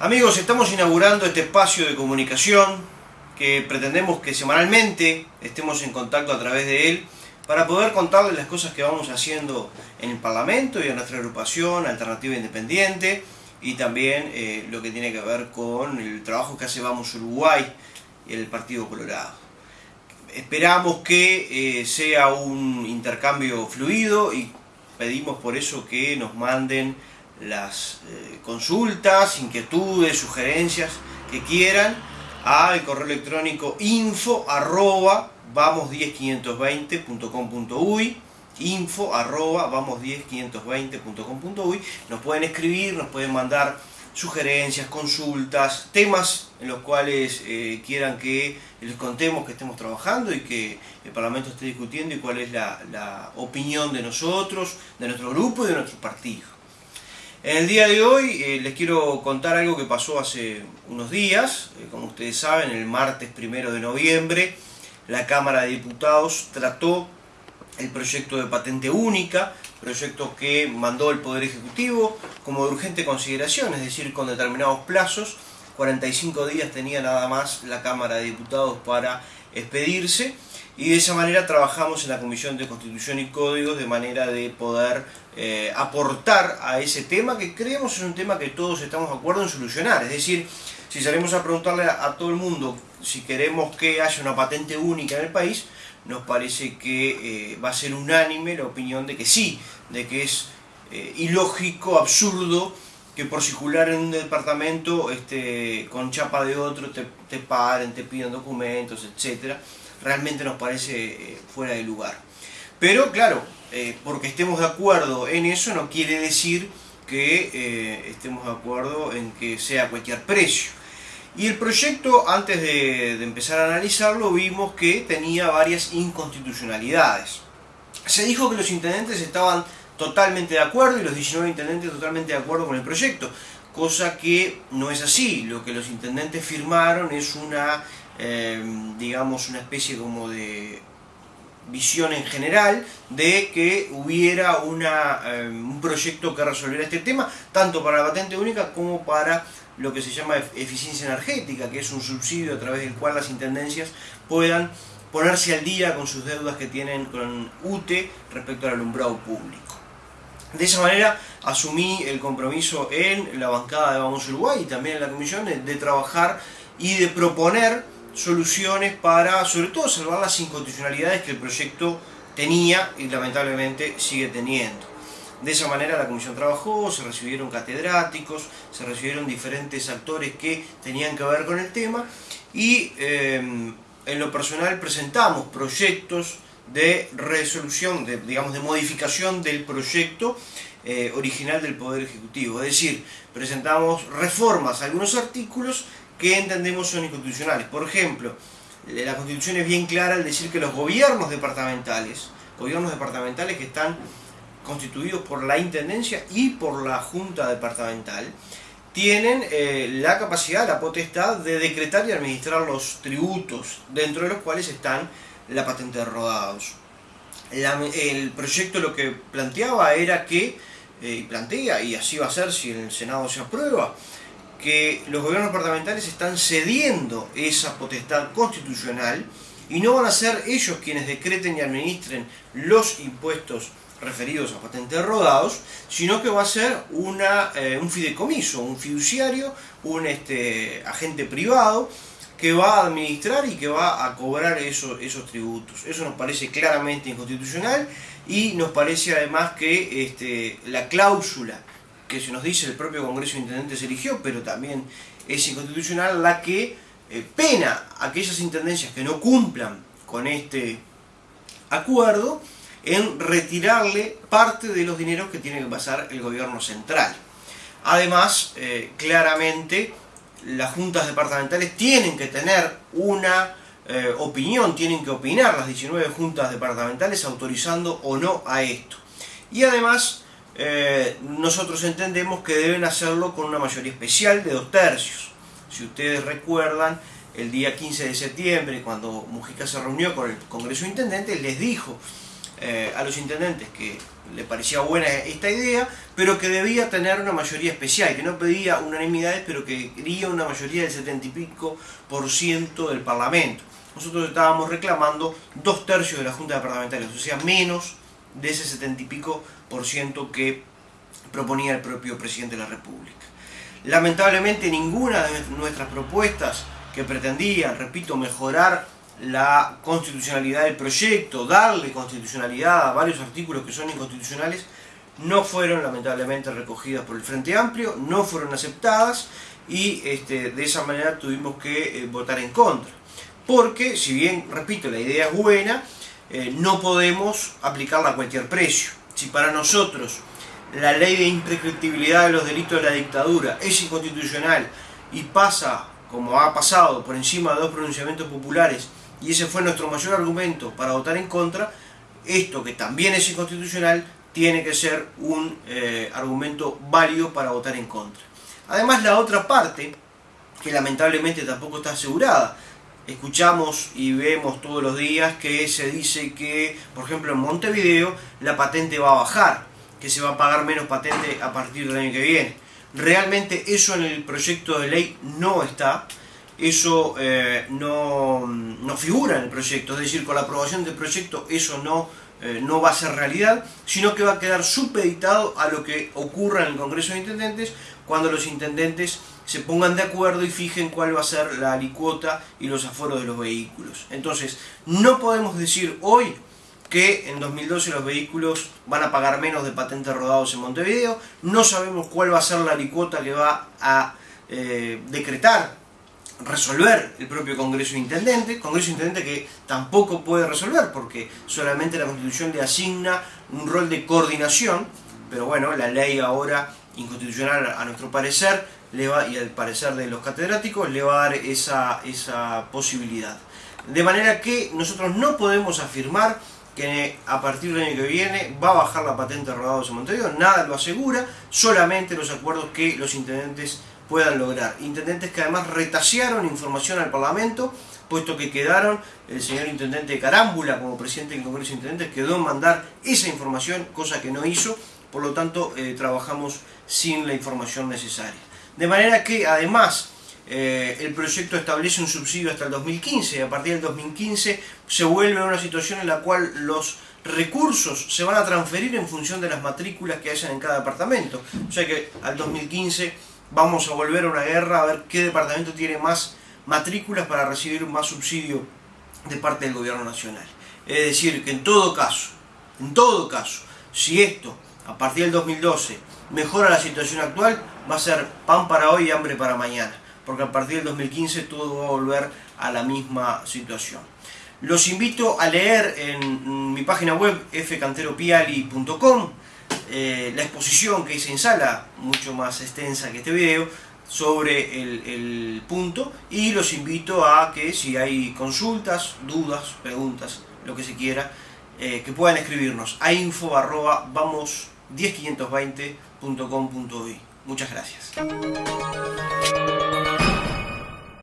Amigos, estamos inaugurando este espacio de comunicación que pretendemos que semanalmente estemos en contacto a través de él para poder contarles las cosas que vamos haciendo en el Parlamento y en nuestra agrupación Alternativa Independiente y también eh, lo que tiene que ver con el trabajo que hace Vamos Uruguay y el Partido Colorado. Esperamos que eh, sea un intercambio fluido y pedimos por eso que nos manden las eh, consultas, inquietudes, sugerencias que quieran al correo electrónico info arroba vamos10520.com.uy info arroba vamos10520.com.uy nos pueden escribir, nos pueden mandar sugerencias, consultas, temas en los cuales eh, quieran que les contemos que estemos trabajando y que el Parlamento esté discutiendo y cuál es la, la opinión de nosotros, de nuestro grupo y de nuestro partido. En el día de hoy eh, les quiero contar algo que pasó hace unos días. Eh, como ustedes saben, el martes primero de noviembre, la Cámara de Diputados trató el proyecto de patente única, proyecto que mandó el Poder Ejecutivo como de urgente consideración, es decir, con determinados plazos. 45 días tenía nada más la Cámara de Diputados para expedirse y de esa manera trabajamos en la Comisión de Constitución y Códigos de manera de poder eh, aportar a ese tema que creemos es un tema que todos estamos de acuerdo en solucionar. Es decir, si salimos a preguntarle a, todo el mundo si queremos que haya una patente única en el país, nos parece que eh, va a ser unánime la opinión de que sí, de que es eh, ilógico, absurdo, que por circular en un departamento este, con chapa de otro te, paren, te pidan documentos, etcétera realmente nos parece eh, fuera de lugar. Pero claro, eh, porque estemos de acuerdo en eso no quiere decir que eh, estemos de acuerdo en que sea cualquier precio. Y el proyecto, antes de, empezar a analizarlo, vimos que tenía varias inconstitucionalidades. Se dijo que los intendentes estaban totalmente de acuerdo y los 19 intendentes totalmente de acuerdo con el proyecto, cosa que no es así. Lo que los intendentes firmaron es una Em, digamos, una especie como de visión en general de que hubiera una, em, un proyecto que resolviera este tema, tanto para la patente única como para lo que se llama eficiencia energética, que es un subsidio a través del cual las intendencias puedan ponerse al día con sus deudas que tienen con UTE respecto al alumbrado público. De esa manera asumí el compromiso en la bancada de Vamos Uruguay y también en la comisión de trabajar y de proponer soluciones para, sobre todo, salvar las inconstitucionalidades que el proyecto tenía y lamentablemente sigue teniendo. De esa manera la comisión trabajó, se recibieron catedráticos, se recibieron diferentes actores que tenían que ver con el tema y eh, en lo personal presentamos proyectos de resolución, de, digamos de modificación del proyecto eh, original del Poder Ejecutivo. Es decir, presentamos reformas a algunos artículos que entendemos son inconstitucionales. Por ejemplo, la Constitución es bien clara al decir que los gobiernos departamentales, gobiernos departamentales que están constituidos por la Intendencia y por la Junta Departamental, tienen eh, la capacidad, la potestad de decretar y administrar los tributos, dentro de los cuales están la patente de rodados. el proyecto lo que planteaba era que, eh, y plantea, y así va a ser si el Senado se aprueba, que los gobiernos departamentales están cediendo esa potestad constitucional y no van a ser ellos quienes decreten y administren los impuestos referidos a patentes rodados, sino que va a ser una, eh, un fideicomiso, un fiduciario, un este, agente privado que va a administrar y que va a cobrar esos, esos tributos. Eso nos parece claramente inconstitucional y nos parece además que este, la cláusula que se nos dice el propio Congreso de Intendentes eligió, pero también es inconstitucional la que eh, pena aquellas intendencias que no cumplan con este acuerdo en retirarle parte de los dineros que tiene que pasar el gobierno central. Además, eh, claramente, las juntas departamentales tienen que tener una eh, opinión, tienen que opinar las 19 juntas departamentales autorizando o no a esto. Y además, eh, nosotros entendemos que deben hacerlo con una mayoría especial de dos tercios. Si ustedes recuerdan, el día 15 de septiembre, cuando Mujica se reunió con el Congreso de Intendentes, les dijo eh, a los intendentes que le parecía buena esta idea, pero que debía tener una mayoría especial, que no pedía unanimidades, pero que quería una mayoría del 70 y pico por ciento del Parlamento. Nosotros estábamos reclamando dos tercios de la Junta de Parlamentarios, o sea, menos de ese 70 y pico por ciento que proponía el propio presidente de la República. Lamentablemente ninguna de nuestras propuestas que pretendían, repito, mejorar la constitucionalidad del proyecto, darle constitucionalidad a varios artículos que son inconstitucionales, no fueron lamentablemente recogidas por el Frente Amplio, no fueron aceptadas y este, de esa manera tuvimos que eh, votar en contra. Porque, si bien, repito, la idea es buena, eh, no podemos aplicarla a cualquier precio. Si para nosotros la ley de imprescriptibilidad de los delitos de la dictadura es inconstitucional y pasa, como ha pasado, por encima de dos pronunciamientos populares y ese fue nuestro mayor argumento para votar en contra, esto que también es inconstitucional tiene que ser un eh, argumento válido para votar en contra. Además la otra parte, que lamentablemente tampoco está asegurada, escuchamos y vemos todos los días que se dice que, por ejemplo, en Montevideo la patente va a bajar, que se va a pagar menos patente a partir del año que viene. Realmente eso en el proyecto de ley no está, eso eh, no, figura en el proyecto, es decir, con la aprobación del proyecto eso no, eh, no va a ser realidad, sino que va a quedar supeditado a lo que ocurra en el Congreso de Intendentes cuando los intendentes se pongan de acuerdo y fijen cuál va a ser la alicuota y los aforos de los vehículos. Entonces, no podemos decir hoy que en 2012 los vehículos van a pagar menos de patentes rodados en Montevideo, no sabemos cuál va a ser la alicuota que va a eh, decretar resolver el propio Congreso Intendente, Congreso Intendente que tampoco puede resolver porque solamente la Constitución le asigna un rol de coordinación, pero bueno, la ley ahora inconstitucional a nuestro parecer le va, y al parecer de los catedráticos le va a dar esa, esa posibilidad. De manera que nosotros no podemos afirmar que a partir del año que viene va a bajar la patente de rodados en Montevideo, nada lo asegura, solamente los acuerdos que los intendentes puedan lograr. Intendentes que además retasearon información al Parlamento, puesto que quedaron, el señor Intendente Carámbula como presidente del Congreso de Intendentes quedó en mandar esa información, cosa que no hizo, por lo tanto eh, trabajamos sin la información necesaria. De manera que además eh, el proyecto establece un subsidio hasta el 2015 y a partir del 2015 se vuelve a una situación en la cual los recursos se van a transferir en función de las matrículas que hayan en cada departamento. O sea que al 2015 vamos a volver a una guerra a ver qué departamento tiene más matrículas para recibir más subsidio de parte del gobierno nacional. Es decir, que en todo caso, en todo caso, si esto a partir del 2012 mejora la situación actual, va a ser pan para hoy y hambre para mañana, porque a partir del 2015 todo va a volver a la misma situación. Los invito a leer en mi página web fcanteropiali.com eh, la exposición que hice en sala, mucho más extensa que este video, sobre el, punto y los invito a que si hay consultas, dudas, preguntas, lo que se quiera, eh, que puedan escribirnos a info vamos 10520.com.uy. Muchas gracias.